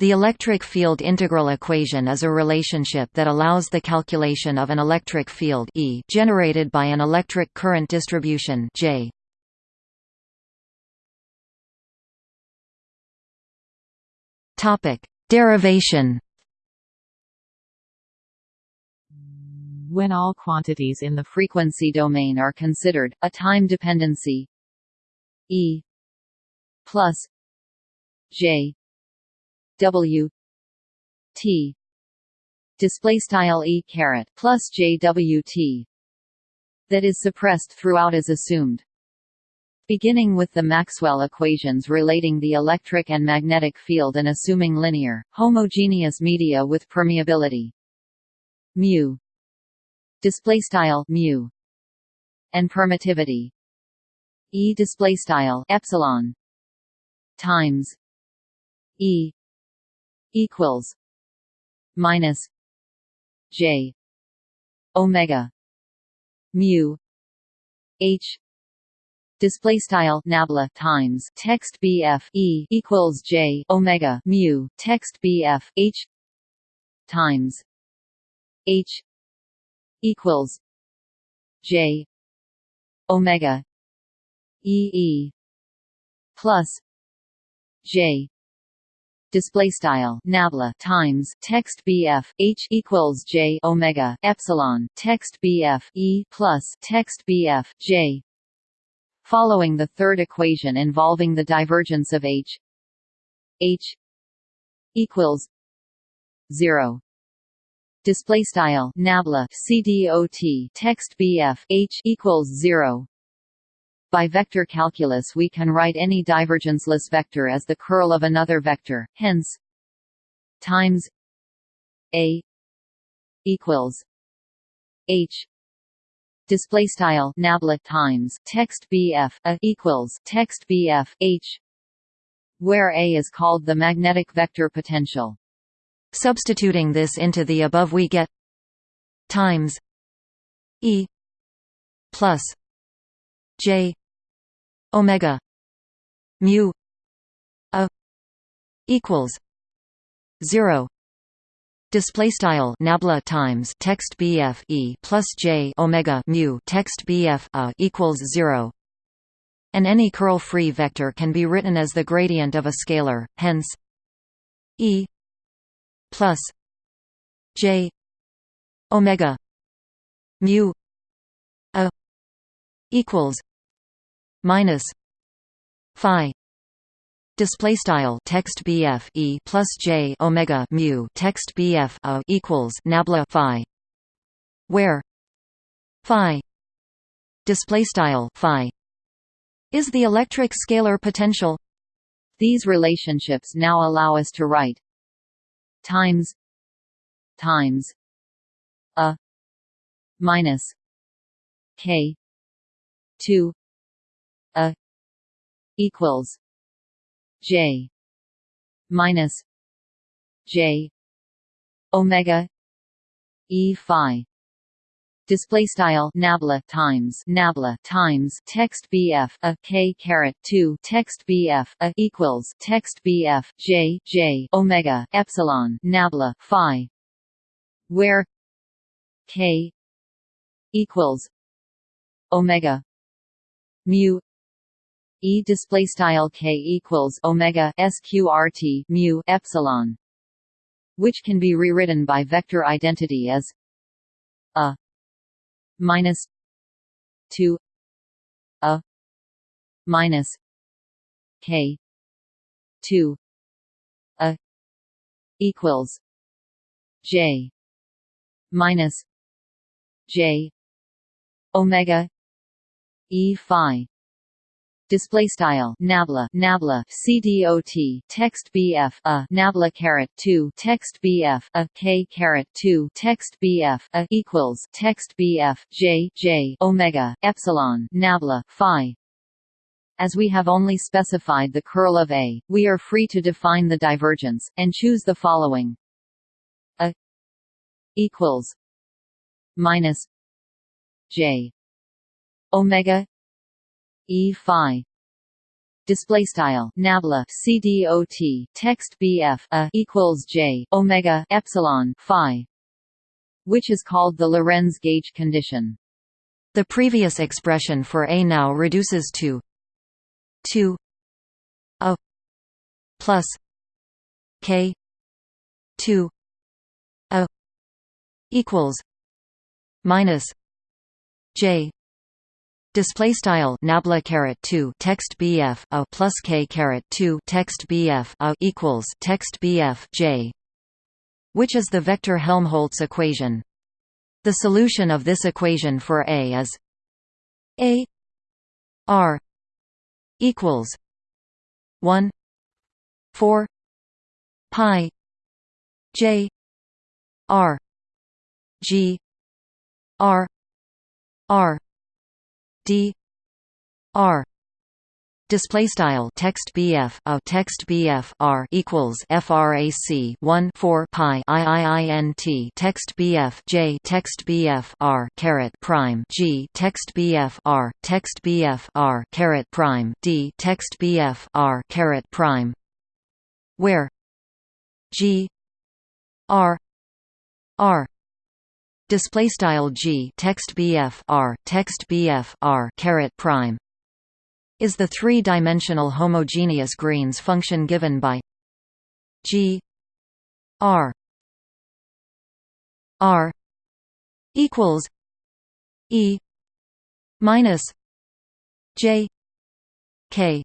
The electric field integral equation is a relationship that allows the calculation of an electric field E generated by an electric current distribution J. Topic: Derivation. When all quantities in the frequency domain are considered, a time dependency E plus J W T display style E caret plus JWT that is suppressed throughout is assumed. Beginning with the Maxwell equations relating the electric and magnetic field and assuming linear, homogeneous media with permeability mu display style mu and permittivity E display style epsilon times E equals minus J omega mu H. Display style nabla times text BF E equals J omega mu text BF H times H equals J omega E E plus J display style nabla times text bf h equals j omega epsilon text bf e plus text bf j. Following the third equation involving the divergence of h h equals 0 display style nabla cdot text bf h equals 0 by vector calculus we can write any divergenceless vector as the curl of another vector, hence times a equals h. Display style nabla times text bf a equals text bf h where a is called the magnetic vector potential. Substituting this into the above we get times e plus j omega mu a equals 0 display style nabla times text bf e plus j omega mu text bf a equals 0 and any curl free vector can be written as the gradient of a scalar hence e plus j omega mu a equals minus phi display style text bf e plus j omega mu text bf a equals nabla phi where phi display style phi is the electric scalar potential. These relationships now allow us to write times times a minus k 2 a equals j minus j omega e phi. Display style nabla times nabla times text bf a k caret 2 text bf a equals text bf j j omega epsilon nabla phi where k equals omega mu E display style k equals omega sqrt mu epsilon, which can be rewritten by vector identity as a minus two a minus k two a equals j minus j omega e phi display style. Nabla. Nabla. Cdot text bf a. Nabla caret 2 text bf a. K caret 2 text bf a equals text bf j. J. Omega. Epsilon. Nabla. Phi. As we have only specified the curl of A, we are free to define the divergence, and choose the following. A equals minus J. Omega E phi display style. Nabla. Cdot text bf a equals j omega epsilon phi which is called the Lorentz gauge condition. The previous expression for a now reduces to 2 a plus k 2 a equals minus j display style nabla caret 2 text bf a plus k caret 2 text bf a equals text bf j. Which is the vector helmholtz equation? The solution of this equation for a is a r equals 1 4 pi j r g r r d r display style text bf a uh, text bf r equals frac 1 4 pi iiint text bf j text bf r caret prime g text bf r text bf r caret prime d text bf r caret prime where g r r display style g text bf r text bf r caret prime is the three-dimensional homogeneous Green's function given by g r r equals e minus j k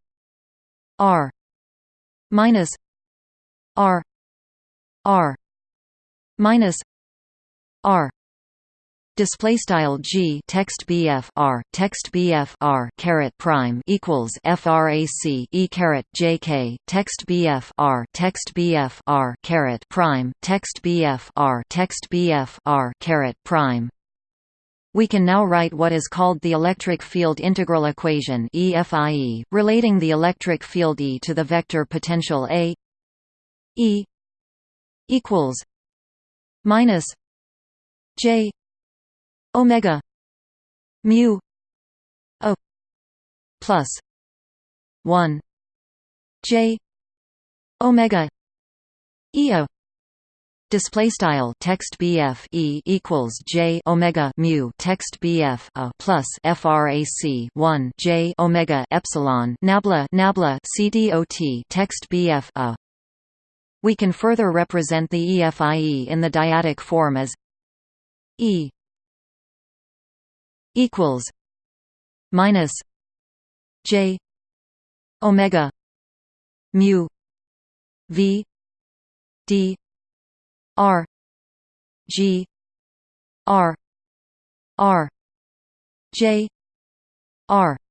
r minus r r minus r display style g text bf r text bf r caret prime equals frac e caret jk text bf r text bf r caret prime text bf r text bf r caret prime. We can now write what is called the electric field integral equation EFIE, relating the electric field E to the vector potential A E equals minus J omega mu o plus 1 j omega eo display style text bf e equals j omega mu text bf a plus frac 1 j omega epsilon nabla nabla cdot text bf a. We can further represent the EFIE in the dyadic form as E equals minus J Omega mu V D R G R R J R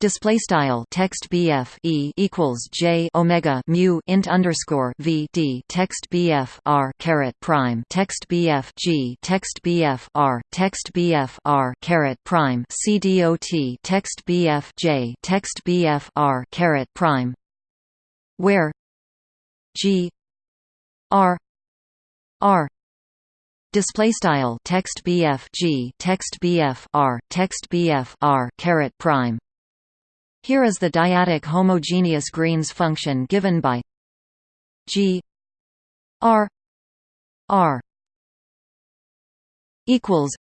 display style text bf e equals j omega mu int underscore v d text bf r caret prime text bf g text bf r text bf r caret prime c dot text bf j text bf r caret prime where g r r display style text bf g text bf r text bf r caret prime here is the dyadic homogeneous Green's function given by G R R equals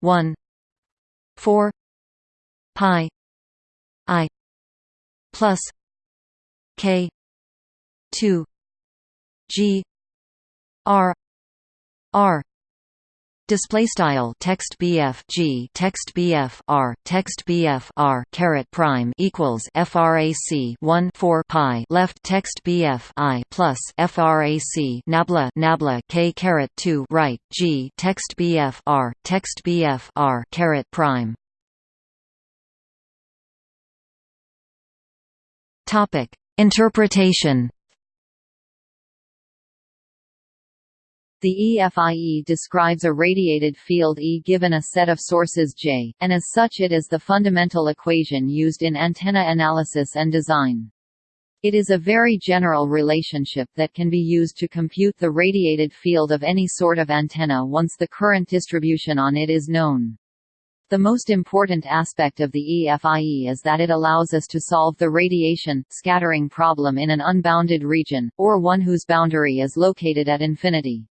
one four pi I plus K two G R R display style text bf g text bf r text bf r caret prime equals frac 1 4 pi left text bf i plus frac nabla nabla k caret 2 right g text bf r text bf r caret prime. Topic. Interpretation The EFIE describes a radiated field E given a set of sources J, and as such it is the fundamental equation used in antenna analysis and design. It is a very general relationship that can be used to compute the radiated field of any sort of antenna once the current distribution on it is known. The most important aspect of the EFIE is that it allows us to solve the radiation, scattering problem in an unbounded region, or one whose boundary is located at infinity.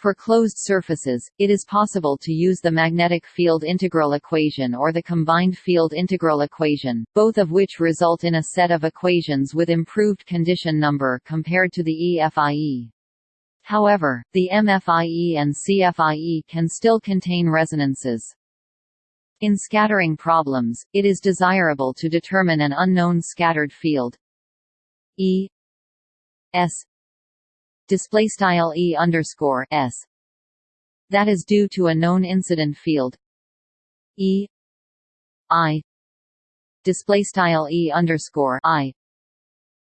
For closed surfaces, it is possible to use the magnetic field integral equation or the combined field integral equation, both of which result in a set of equations with improved condition number compared to the EFIE. However, the MFIE and CFIE can still contain resonances. In scattering problems, it is desirable to determine an unknown scattered field E S display style e underscore s. That is due to a known incident field. E. I. Display style e underscore i.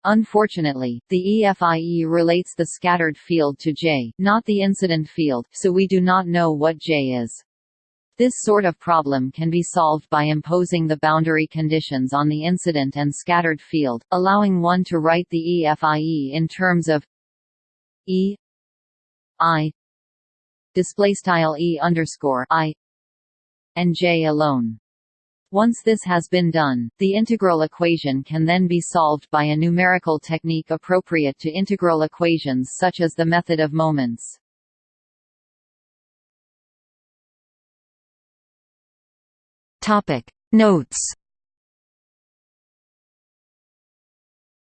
Unfortunately, the EFIE relates the scattered field to J, not the incident field, so we do not know what J is. This sort of problem can be solved by imposing the boundary conditions on the incident and scattered field, allowing one to write the EFIE in terms of E. I. Display style E underscore I. And J alone. Once this has been done, the integral equation can then be solved by a numerical technique appropriate to integral equations such as the method of moments. Topic. Notes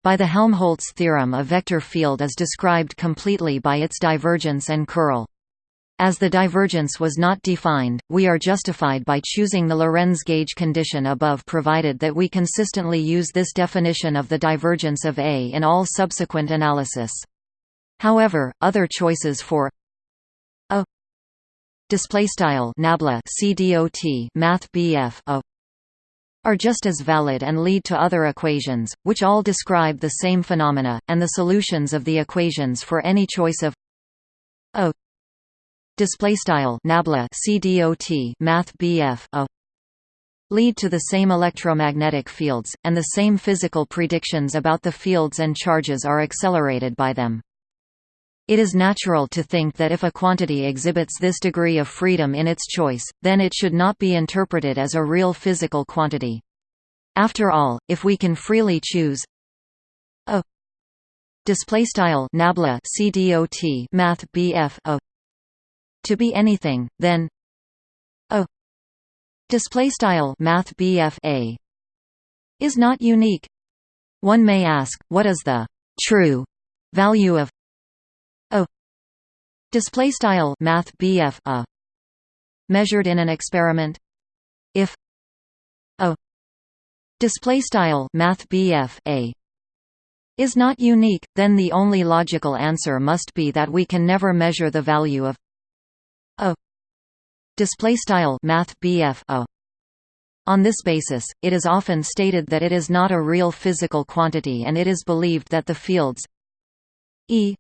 By the Helmholtz theorem a vector field is described completely by its divergence and curl. As the divergence was not defined, we are justified by choosing the Lorentz gauge condition above provided that we consistently use this definition of the divergence of A in all subsequent analysis. However, other choices for a displaystyle nabla cdot math bf a are just as valid and lead to other equations, which all describe the same phenomena, and the solutions of the equations for any choice of a displaystyle nabla cdot math bf a lead to the same electromagnetic fields, and the same physical predictions about the fields and charges are accelerated by them. It is natural to think that if a quantity exhibits this degree of freedom in its choice, then it should not be interpreted as a real physical quantity. After all, if we can freely choose a displaystyle nabla cdot math bf a to be anything, then a displaystyle math bf a is not unique. One may ask, what is the true value of display style math BF a. Measured in an experiment. If. A. Display style math BF a. Is not unique then the only logical answer must be that we can never measure the value of. A. Display style math BF a. On this basis, it is often stated that it is not a real physical quantity and it is believed that the fields. E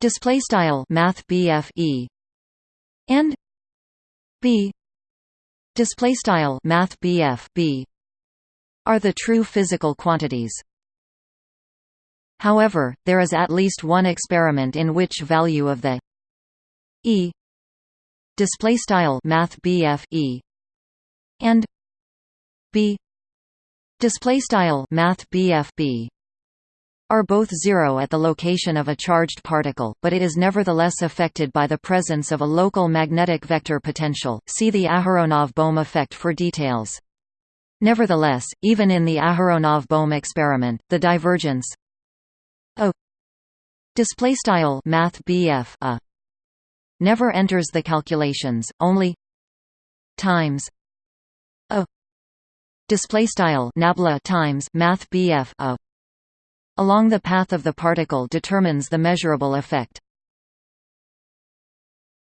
display style math BF E and B display style math BF B are the true physical quantities. However, there is at least one experiment in which value of the E display style math BF E and B display style math BF B are both zero at the location of a charged particle, but it is nevertheless affected by the presence of a local magnetic vector potential. See the Aharonov-Bohm effect for details. Nevertheless, even in the Aharonov-Bohm experiment, the divergence a displaystyle math BF a never enters the calculations, only times a displaystyle nabla times math a along the path of the particle determines the measurable effect.